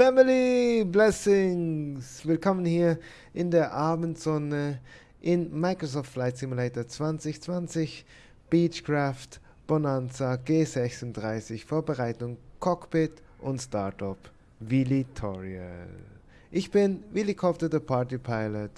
Family Blessings! Willkommen hier in der Abendsonne in Microsoft Flight Simulator 2020 Beechcraft Bonanza G36 Vorbereitung Cockpit und Startup Willy Toriel. Ich bin Willy Copter, der Party Pilot.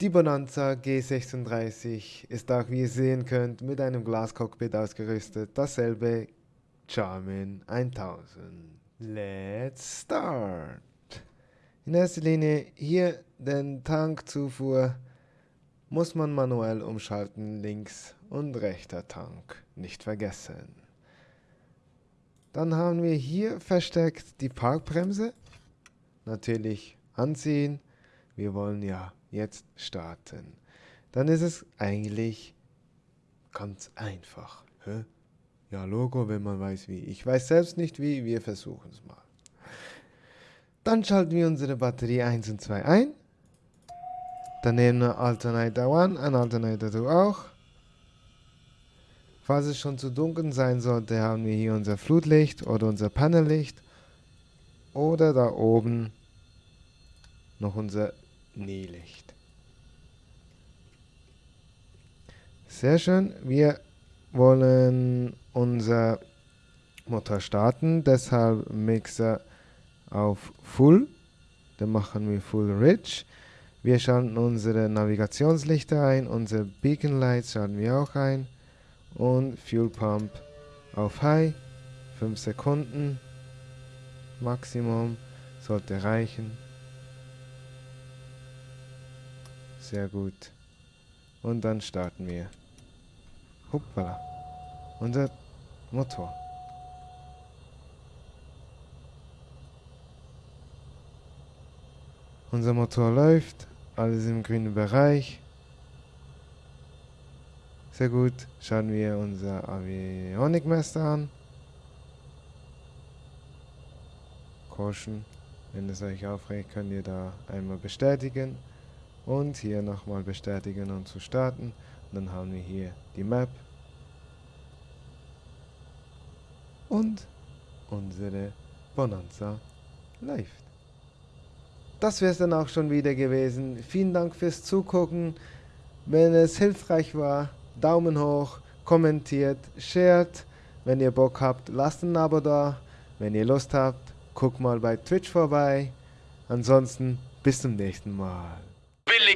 Die Bonanza G36 ist auch, wie ihr sehen könnt, mit einem Glascockpit ausgerüstet. Dasselbe Charmin 1000. Let's start! In erster Linie hier den Tankzufuhr muss man manuell umschalten, links und rechter Tank, nicht vergessen. Dann haben wir hier versteckt die Parkbremse, natürlich anziehen, wir wollen ja jetzt starten. Dann ist es eigentlich ganz einfach. Hä? Ja, Logo, wenn man weiß wie. Ich weiß selbst nicht wie, wir versuchen es mal. Dann schalten wir unsere Batterie 1 und 2 ein. Dann nehmen wir Alternator 1, ein Alternator 2 auch. Falls es schon zu dunkel sein sollte, haben wir hier unser Flutlicht oder unser Panellicht. Oder da oben noch unser Nählicht. Sehr schön. Wir wollen unser Motor starten, deshalb Mixer auf Full. Dann machen wir Full Rich. Wir schalten unsere Navigationslichter ein, unsere Beacon Lights schalten wir auch ein und Fuel Pump auf High. 5 Sekunden Maximum sollte reichen. Sehr gut. Und dann starten wir. Hoppala. Unser Motor. Unser Motor läuft. Alles im grünen Bereich. Sehr gut. Schauen wir unser Avionikmesser an. Caution. Wenn es euch aufregt, könnt ihr da einmal bestätigen und hier nochmal bestätigen und zu starten. Und dann haben wir hier die Map und unsere Bonanza läuft. Das wäre es dann auch schon wieder gewesen. Vielen Dank fürs Zugucken. Wenn es hilfreich war, Daumen hoch, kommentiert, shared. Wenn ihr Bock habt, lasst ein Abo da. Wenn ihr Lust habt, guckt mal bei Twitch vorbei. Ansonsten bis zum nächsten Mal.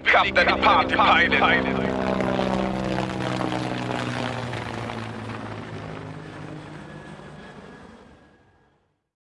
Cup, the party pilot.